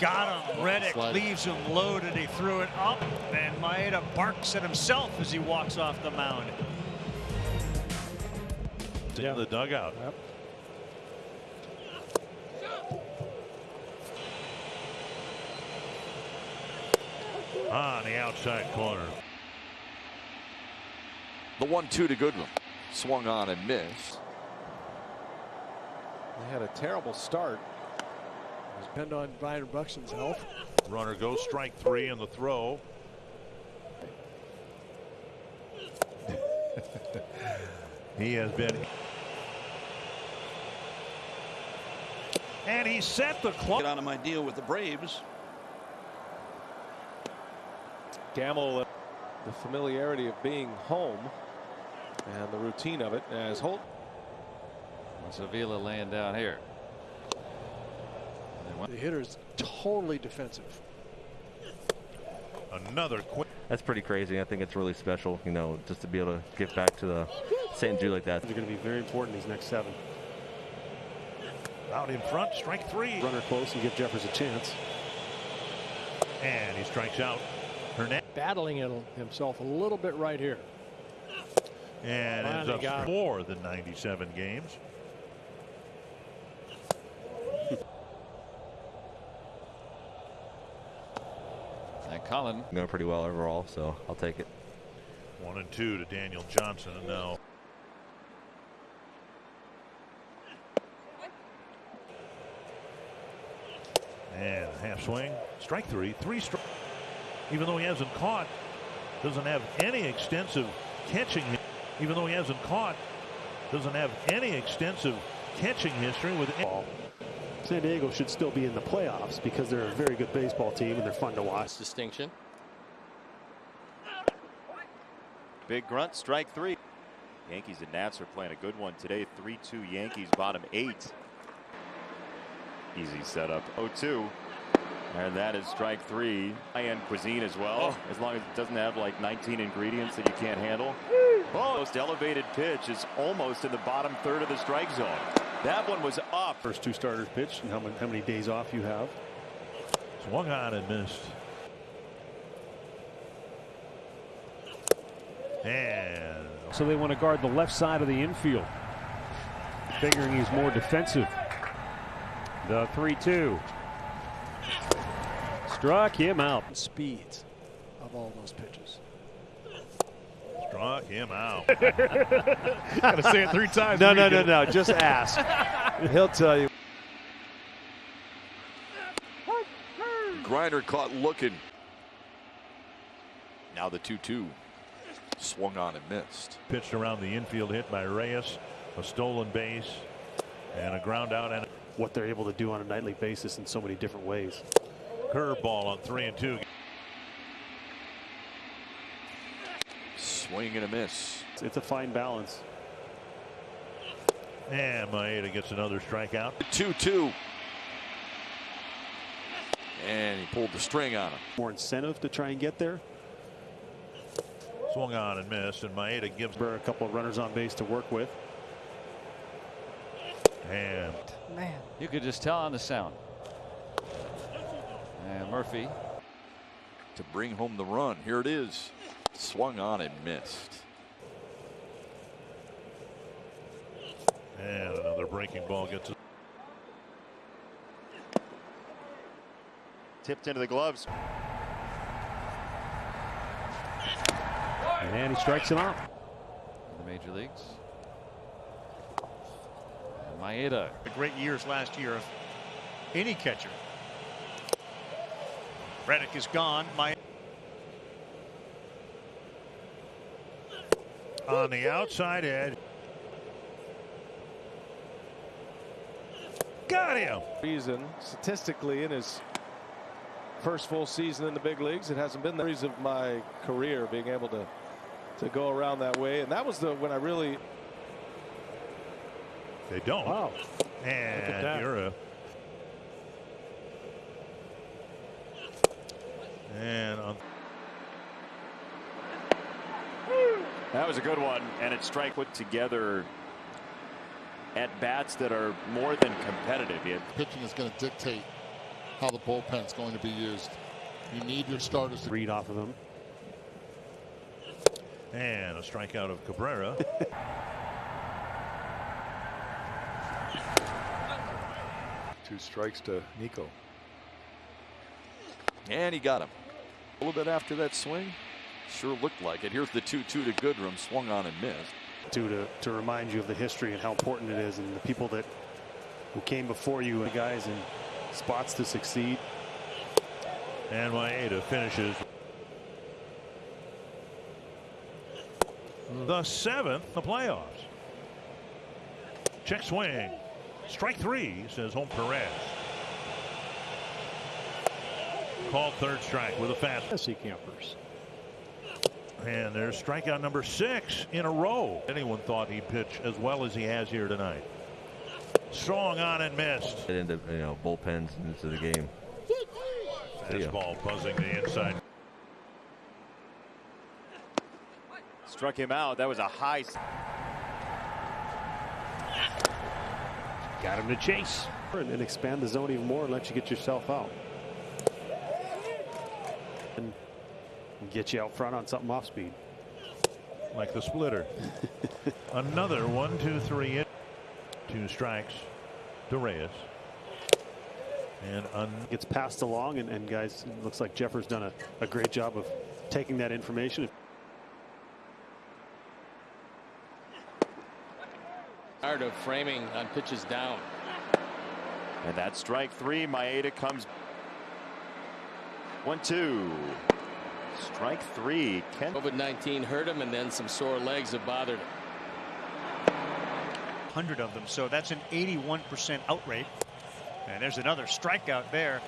got him. Reddick Slide. leaves him loaded. He threw it up, and Maeda barks at himself as he walks off the mound. in the dugout. Yep. On the outside corner. The one-two to Goodwin. Swung on and missed. They had a terrible start. It depend on Byron Buxton's health. Runner goes strike three in the throw. he has been. And he set the clock. Get out of my deal with the Braves. Gamble, the familiarity of being home and the routine of it as Holt. Sevilla laying down here. The hitter's totally defensive. Another quick. That's pretty crazy. I think it's really special, you know, just to be able to give back to the St. Jude like that. They're going to be very important these next seven. Out in front, strike three. Runner close and give Jeffers a chance. And he strikes out Hernandez. Battling it himself a little bit right here. And ends up more than 97 games. And Cullen Going pretty well overall, so I'll take it. One and two to Daniel Johnson. And now And half swing. Strike three. Three strike. Even though he hasn't caught, doesn't have any extensive catching. Even though he hasn't caught, doesn't have any extensive catching history with. Ball. San Diego should still be in the playoffs because they're a very good baseball team and they're fun to watch. distinction. Big grunt, strike three. Yankees and Nats are playing a good one today. 3-2 Yankees, bottom eight. Easy setup. 0-2. And that is strike three. High-end cuisine as well, oh. as long as it doesn't have like 19 ingredients that you can't handle. Oh, most elevated pitch is almost in the bottom third of the strike zone. That one was off. First two starters pitched and how many, how many days off you have. Swung on and missed. And So they want to guard the left side of the infield. Figuring he's more defensive. The 3 2. Struck him out. Speeds of all those pitches. Struck him out. Gotta say it three times. No, no, no, no. Just ask. He'll tell you. Grinder caught looking. Now the 2-2. Swung on and missed. Pitched around the infield hit by Reyes. A stolen base and a ground out and What they're able to do on a nightly basis in so many different ways. a curveball on three and two. Swing and a miss. It's, it's a fine balance. And Maeda gets another strikeout. 2-2. And he pulled the string on him. More incentive to try and get there. Swung on and missed, and Maeda gives For a couple of runners on base to work with. and Man. You could just tell on the sound. And Murphy. to bring home the run. Here it is. Swung on and missed. and another breaking ball gets. Tipped into the gloves. And he strikes him out. in the major leagues. And Maeda. The great years last year of any catcher. Reddick is gone. My On the outside edge. Got him. Reason statistically in his first full season in the big leagues, it hasn't been the reason of my career being able to to go around that way, and that was the when I really They don't. wow. And that. you're a. And on That was a good one, and it strike put together at bats that are more than competitive. He had Pitching is going to dictate how the bullpen's going to be used. You need your starters to read off of him. And a strikeout of Cabrera. Two strikes to Niko. And he got him. A little bit after that swing. Sure looked like it. Here's the 2 2 to Goodrum. Swung on and missed. To, to, to remind you of the history and how important it is and the people that who came before you, the guys in spots to succeed. And Maeda finishes the seventh, the playoffs. Check swing. Strike three, says Home Perez. Called third strike with a fast. SC campers. And there's strikeout number six in a row. Anyone thought he'd pitch as well as he has here tonight. Strong on and missed. Get into you know bullpens into the game. Fastball buzzing the inside. Struck him out. That was a high. Got him to chase. And, and expand the zone even more and let you get yourself out. And get you out front on something off speed. Like the splitter. Another one, two, three. In. Two strikes to Reyes. And un gets passed along and, and guys it looks like Jeffers done a, a great job of taking that information. Tired of framing on pitches down. And that's strike three. Maeda comes. One, two. Strike three. Ken. COVID-19 hurt him, and then some sore legs have bothered him. 100 of them, so that's an 81% out rate. And there's another strikeout there.